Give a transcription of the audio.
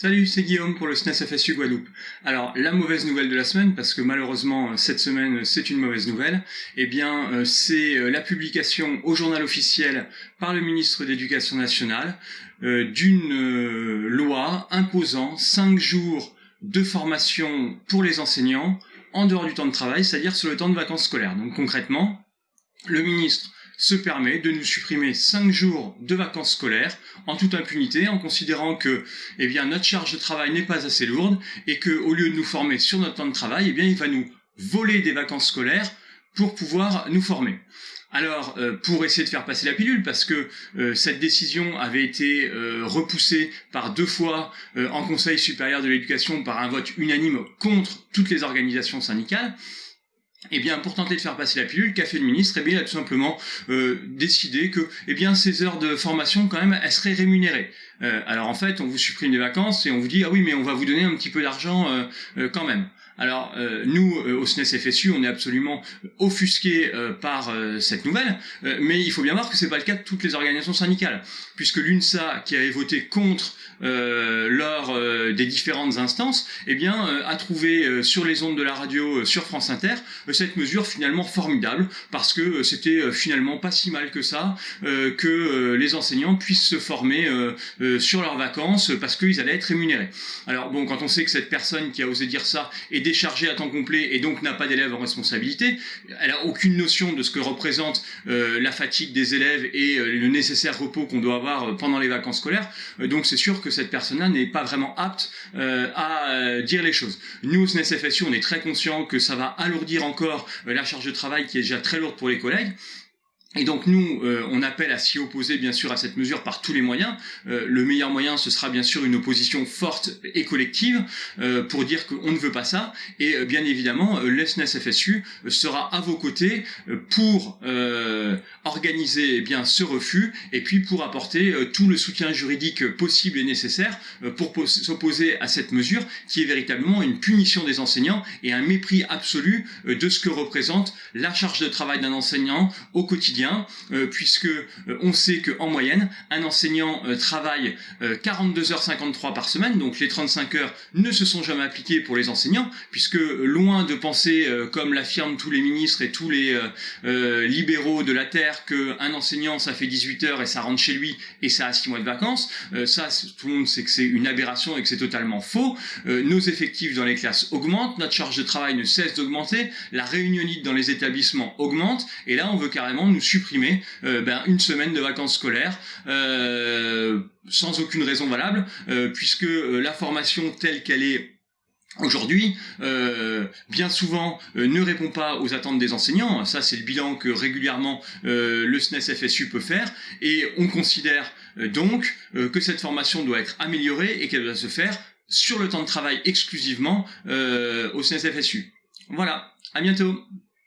Salut, c'est Guillaume pour le SNES FSU Guadeloupe. Alors, la mauvaise nouvelle de la semaine, parce que malheureusement cette semaine c'est une mauvaise nouvelle, eh bien euh, c'est euh, la publication au journal officiel par le ministre de l'Éducation nationale euh, d'une loi imposant 5 jours de formation pour les enseignants en dehors du temps de travail, c'est-à-dire sur le temps de vacances scolaires. Donc concrètement, le ministre se permet de nous supprimer 5 jours de vacances scolaires en toute impunité, en considérant que eh bien, notre charge de travail n'est pas assez lourde et que au lieu de nous former sur notre temps de travail, eh bien, il va nous voler des vacances scolaires pour pouvoir nous former. Alors, euh, pour essayer de faire passer la pilule, parce que euh, cette décision avait été euh, repoussée par deux fois en Conseil supérieur de l'éducation par un vote unanime contre toutes les organisations syndicales, eh bien, pour tenter de faire passer la pilule, qu'a fait le ministre? Eh bien, il a tout simplement euh, décidé que, eh bien, ces heures de formation, quand même, elles seraient rémunérées. Euh, alors, en fait, on vous supprime des vacances et on vous dit, ah oui, mais on va vous donner un petit peu d'argent euh, quand même. Alors euh, nous, euh, au SNES FSU, on est absolument offusqués euh, par cette nouvelle, mais il faut bien voir que c'est pas le cas de toutes les organisations syndicales, puisque l'UNSA, qui avait voté contre lors des différentes instances, eh bien, a trouvé sur les ondes de la radio, sur France Inter, cette mesure finalement formidable, parce que c'était finalement pas si mal que ça, que les enseignants puissent se former sur leurs vacances, parce qu'ils allaient être rémunérés. Alors bon, quand on sait que cette personne qui a osé dire ça est déchargée à temps complet et donc n'a pas d'élèves en responsabilité. Elle a aucune notion de ce que représente euh, la fatigue des élèves et euh, le nécessaire repos qu'on doit avoir euh, pendant les vacances scolaires. donc c'est sûr que cette personne-là n'est pas vraiment apte à dire les choses. Nous, au SNES-FSU, on est très conscient que ça va alourdir encore la charge de travail qui est déjà très lourde pour les collègues. Et donc nous, euh, on appelle à s'y opposer bien sûr à cette mesure par tous les moyens. Euh, le meilleur moyen, ce sera bien sûr une opposition forte et collective euh, pour dire qu'on ne veut pas ça. Et bien évidemment, l'ESNES FSU sera à vos côtés pour organiser eh bien ce refus et puis pour apporter tout le soutien juridique possible et nécessaire pour s'opposer à cette mesure qui est véritablement une punition des enseignants et un mépris absolu de ce que représente la charge de travail d'un enseignant au quotidien euh, puisque euh, on sait qu'en moyenne, un enseignant euh, travaille 42h53 par semaine, donc les 35 heures ne se sont jamais appliquées pour les enseignants, puisque loin de penser, comme l'affirment tous les ministres et tous les libéraux de la Terre, qu'un enseignant ça fait 18 heures et ça rentre chez lui et ça a 6 mois de vacances, ça tout le monde sait que c'est une aberration et que c'est totalement faux. nos effectifs dans les classes augmentent, notre charge de travail ne cesse d'augmenter, la réunionite dans les établissements augmente, et là on veut carrément nous supprimer euh, ben, une semaine de vacances scolaires euh, sans aucune raison valable, euh, puisque la formation telle qu'elle est aujourd'hui, bien souvent, ne répond pas aux attentes des enseignants. Ça, c'est le bilan que régulièrement le SNES FSU peut faire. Et on considère donc que cette formation doit être améliorée et qu'elle doit se faire sur le temps de travail exclusivement au SNES FSU. Voilà, à bientôt